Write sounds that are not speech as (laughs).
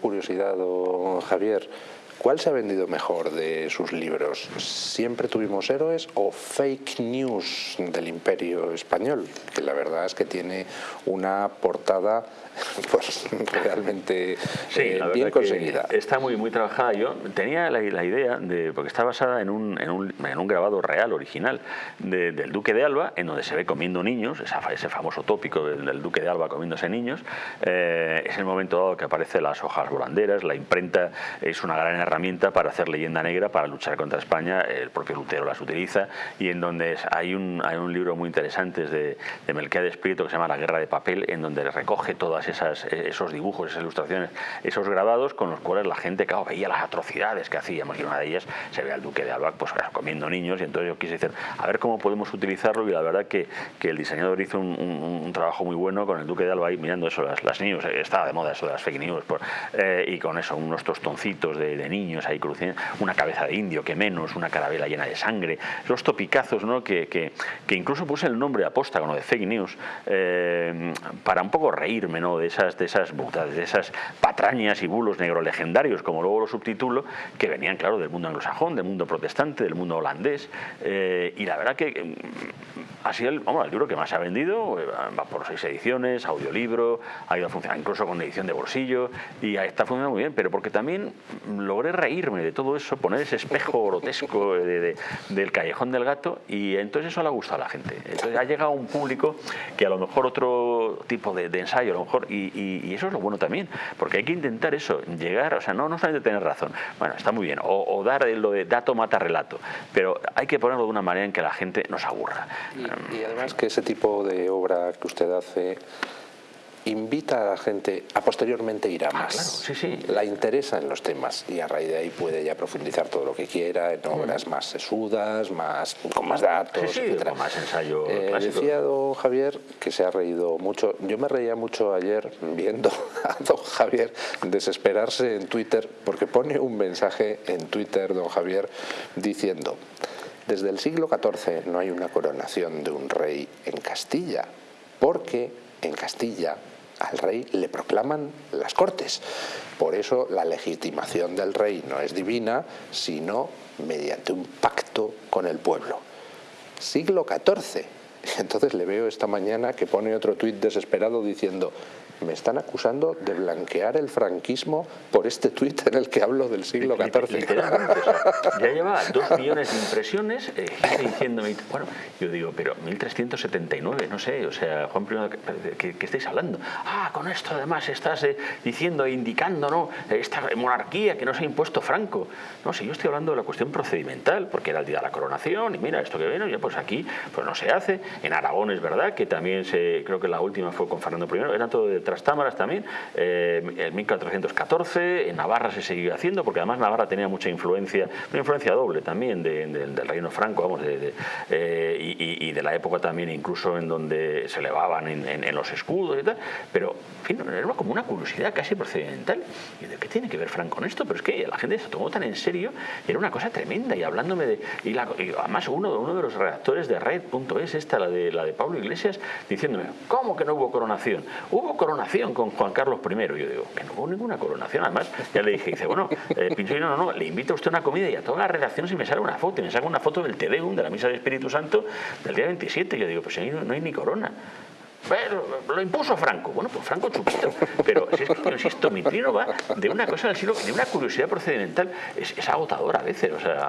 Curiosidad, don Javier, ¿cuál se ha vendido mejor de sus libros? ¿Siempre tuvimos héroes o fake news del imperio español? Que la verdad es que tiene una portada (laughs) pues realmente eh, bien conseguida. Está muy, muy trabajada. Yo tenía la, idea, de porque está basada en un, en un, en un grabado real, original, del Duque de Alba, en donde se ve comiendo niños, ese famoso tópico del, Duque de Alba comiéndose niños. Eh, es el momento dado que aparecen las hojas volanderas, la imprenta es una gran herramienta para hacer leyenda negra, para luchar contra España, el propio Lutero las utiliza, y en donde hay un, hay un libro muy interesante de, de Melquiades Prieto que se llama La Guerra de Papel, en donde recoge todas esas, esos dibujos, esas ilustraciones, esos grabados con los cuales la gente claro, veía las atrocidades que hacíamos. Y una de ellas se ve al duque de Alba pues, comiendo niños. Y entonces yo quise decir, a ver cómo podemos utilizarlo. Y la verdad que, que el diseñador hizo un, un, trabajo muy bueno con el duque de Alba ahí mirando eso, las, las news, estaba de moda eso de las fake news por, eh, y con eso, unos tostoncitos de, niños ahí cruciendo, una cabeza de indio que menos, una carabela llena de sangre, los topicazos ¿no? que, que, que incluso puse el nombre lo de fake news eh, para un poco reírme ¿no? de esas de esas de esas patrañas y bulos negro legendarios, como luego lo subtitulo, que venían, claro, del mundo anglosajón, del mundo protestante, del mundo holandés. Eh, y la verdad que mm, ha sido el, vamos, el libro que más ha vendido, va por seis ediciones, audiolibro, ha ido a funcionar incluso con edición de bolsillo, está funcionando muy bien, pero porque también logré reírme de todo eso, poner ese espejo grotesco de, del callejón del gato, y entonces eso le ha gustado a la gente. Entonces ha llegado un público que a lo mejor otro tipo de, ensayo, a lo mejor, y, y, eso es lo bueno también, porque hay que intentar eso, llegar, o sea, no, no solamente tener razón, bueno, está muy bien, o, dar lo de dato mata relato, pero hay que ponerlo de una manera en que la gente no se aburra. Y, y además que ese tipo de obra que usted hace invita a la gente a posteriormente ir a más. Ah, claro, sí, sí. La interesa en los temas y a raíz de ahí puede ya profundizar todo lo que quiera en obras mm. más sesudas, más, con más datos, sí, etcétera. Con más ensayo eh. Decía don Javier que se ha reído mucho. Yo me reía mucho ayer viendo (laughs) a don Javier desesperarse en Twitter porque pone un mensaje en Twitter, don Javier, diciendo desde el siglo XIV no hay una coronación de un rey en Castilla, porque en Castilla al rey le proclaman las cortes. Por eso la legitimación del rey no es divina, sino mediante un pacto con el pueblo. Siglo XIV. (laughs) Entonces le veo esta mañana que pone otro tuit desesperado diciendo me están acusando de blanquear el franquismo por este tuit en el que hablo del siglo XIV. Literalmente, o sea, (laughs) ya lleva dos millones de impresiones eh, diciéndome, bueno, yo digo, pero 1379, no sé, o sea, Juan I, ¿qué, qué estáis hablando? Ah, con esto además estás eh, diciendo e indicando, ¿no? Esta monarquía que no se ha impuesto Franco. No, si yo estoy hablando de la cuestión procedimental, porque era el día de la coronación y mira, esto que viene, ya pues aquí pues no se hace. En Aragón es verdad que también se, creo que la última fue con Fernando I, era todo de Trastámaras también, eh, en 1414, en Navarra se siguió haciendo, porque además Navarra tenía mucha influencia, una influencia doble también de, de, del reino franco, vamos, de, eh, y, y, de la época también incluso en donde se elevaban en, en, en, los escudos y tal, pero en fin, era como una curiosidad casi procedimental. ¿Y de qué tiene que ver Franco con esto? Pero es que la gente se tomó tan en serio, era una cosa tremenda, y hablándome de... Y, la, y además uno, uno de los redactores de Red.es, esta, la de, la de Pablo Iglesias, diciéndome, ¿cómo que no hubo coronación? Hubo coronación con Juan Carlos I. Yo digo, que no hubo ninguna coronación. Además, ya le dije, dice, bueno, eh, Pincho, no, no, le invito a usted a una comida y a todas las redacciones y me sale una foto. Y me saca una foto del Tedeum, de la Misa del Espíritu Santo, del día 27. Yo digo, pues ahí no, no hay ni corona. Lo impuso Franco. Bueno, pues Franco chupito. Pero si es que, insisto, mi trino va de una cosa del siglo, de una curiosidad procedimental. Es, es agotadora a veces, o sea...